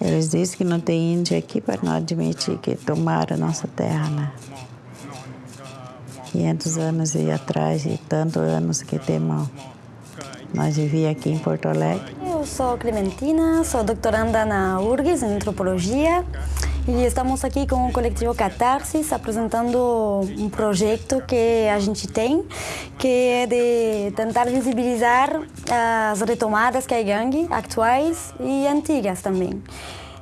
Eles dizem que não tem índio aqui para não admitir que tomaram nossa terra, né? 500 anos aí atrás e tantos anos que temos. Nós vivíamos aqui em Porto Alegre. Eu sou Clementina, sou doutoranda na URGS, em Antropologia. E estamos aqui com o coletivo Catarsis apresentando um projeto que a gente tem, que é de tentar visibilizar as retomadas que gangue atuais e antigas também.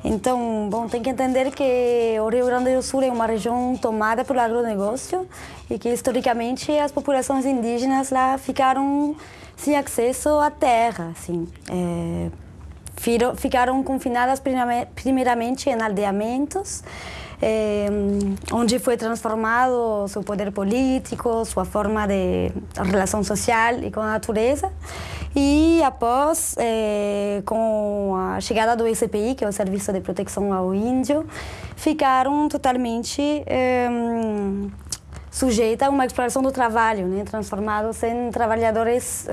Então, bom, tem que entender que o Rio Grande do Sul é uma região tomada pelo agronegócio e que historicamente as populações indígenas lá ficaram sem acesso à terra, assim. É, ficaram confinadas primeiramente em aldeamentos, eh, onde foi transformado seu poder político, sua forma de relação social e com a natureza. E após, eh, com a chegada do SPI, que é o Serviço de Proteção ao Índio, ficaram totalmente eh, sujeitas a uma exploração do trabalho, né, transformados em trabalhadores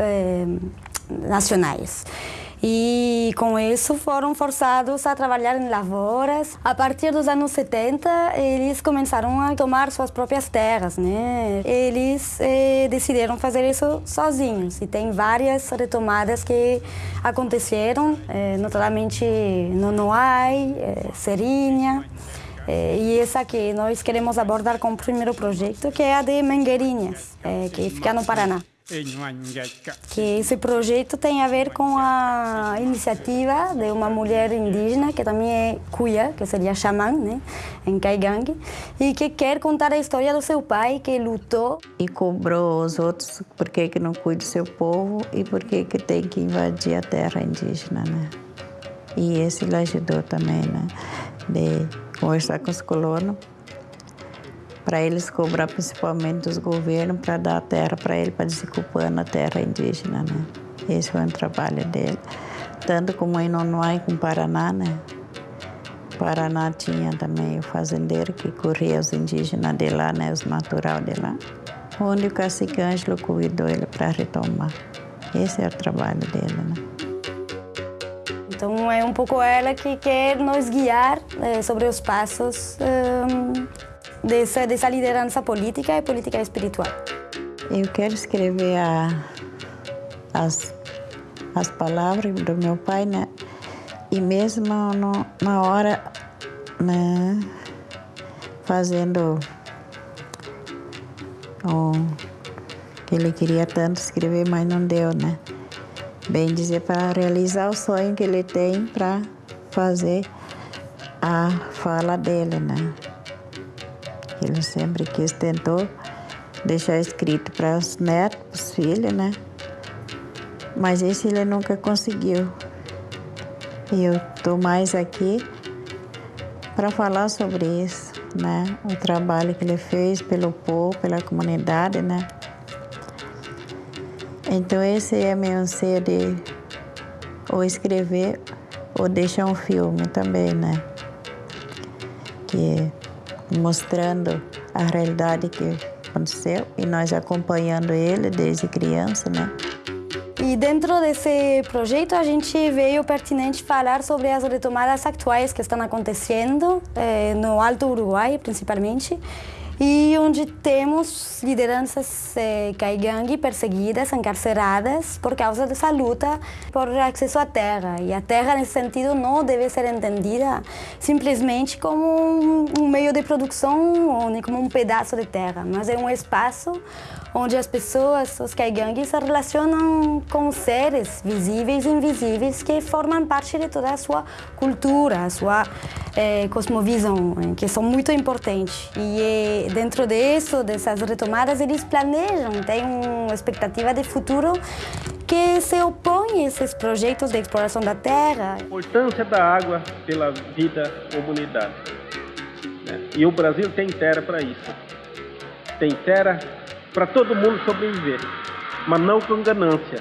nacionais e com isso foram forçados a trabalhar em lavouras. A partir dos anos 70, eles começaram a tomar suas próprias terras, né? Eles eh, decidiram fazer isso sozinhos e tem várias retomadas que aconteceram, eh, notadamente no Noai, eh, Serinha. Eh, e essa que nós queremos abordar como primeiro projeto, que é a de Mangueirinhas, eh, que fica no Paraná que esse projeto tem a ver com a iniciativa de uma mulher indígena que também é cuia, que seria xamã, né, em Caigangue, e que quer contar a história do seu pai que lutou e cobrou os outros por que que não cuida do seu povo e por que que tem que invadir a terra indígena, né? E esse ele ajudou também, né, de conversar com os colonos para eles cobrar principalmente dos governos para dar a terra para ele, para desocupar a terra indígena, né? Esse foi o trabalho dele. Tanto como em Nonuai com Paraná, né? Paraná tinha também o fazendeiro que corria os indígenas de lá, né? Os natural de lá. Onde o cacique Ângelo cuidou ele para retomar. Esse é o trabalho dele, né? Então é um pouco ela que quer nos guiar é, sobre os passos um, dessa, dessa liderança política e política espiritual. Eu quero escrever a, as, as palavras do meu pai, né? E mesmo no, na hora, né, fazendo o que ele queria tanto escrever, mas não deu, né? Bem dizer, para realizar o sonho que ele tem para fazer a fala dele, né? Ele sempre quis, tentou deixar escrito para os netos, para os filhos, né? Mas esse ele nunca conseguiu. E eu estou mais aqui para falar sobre isso, né? O trabalho que ele fez pelo povo, pela comunidade, né? Então esse é meu anseio de ou escrever ou deixar um filme também, né? Que mostrando a realidade que aconteceu e nós acompanhando ele desde criança, né? E dentro desse projeto a gente veio pertinente falar sobre as retomadas atuais que estão acontecendo eh, no Alto Uruguai, principalmente, e onde temos lideranças eh, perseguidas, encarceradas por causa dessa luta por acesso à terra. E a terra, nesse sentido, não deve ser entendida simplesmente como um, meio de produção ou nem como um pedaço de terra, mas é um espaço onde as pessoas, os caigangues, se relacionam com seres visíveis e invisíveis que formam parte de toda a sua cultura, a sua eh, cosmovisão, eh, que são muito importantes. E eh, dentro disso, dessas retomadas, eles planejam, têm uma expectativa de futuro que se opõe a esses projetos de exploração da terra. A importância da água pela vida comunidade. E o Brasil tem terra para isso. Tem terra para todo mundo sobreviver, mas não com ganância,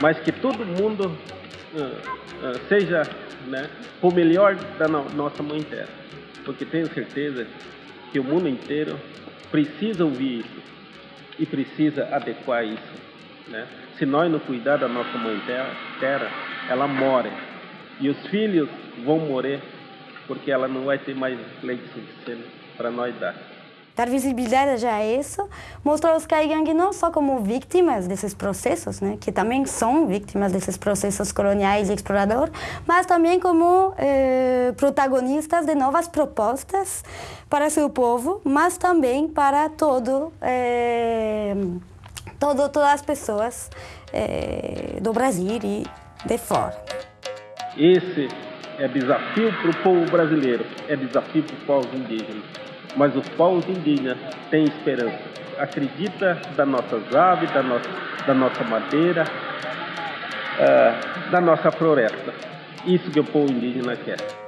mas que todo mundo uh, uh, seja né, o melhor da no nossa mãe terra, porque tenho certeza que o mundo inteiro precisa ouvir isso e precisa adequar isso. Né? Se nós não cuidar da nossa mãe terra, ela morre. E os filhos vão morrer porque ela não vai ter mais leite suficiente para nós dar. Dar visibilidade a isso, mostrar os caigangue não só como vítimas desses processos, né, que também são vítimas desses processos coloniais e exploradores, mas também como eh, protagonistas de novas propostas para seu povo, mas também para todo, eh, todo todas as pessoas eh, do Brasil e de fora. Esse é desafio para o povo brasileiro, é desafio para os povos indígenas mas os povos indígenas têm esperança. Acredita das nossas aves, da nossa, da nossa madeira, uh, da nossa floresta. Isso que o povo indígena quer.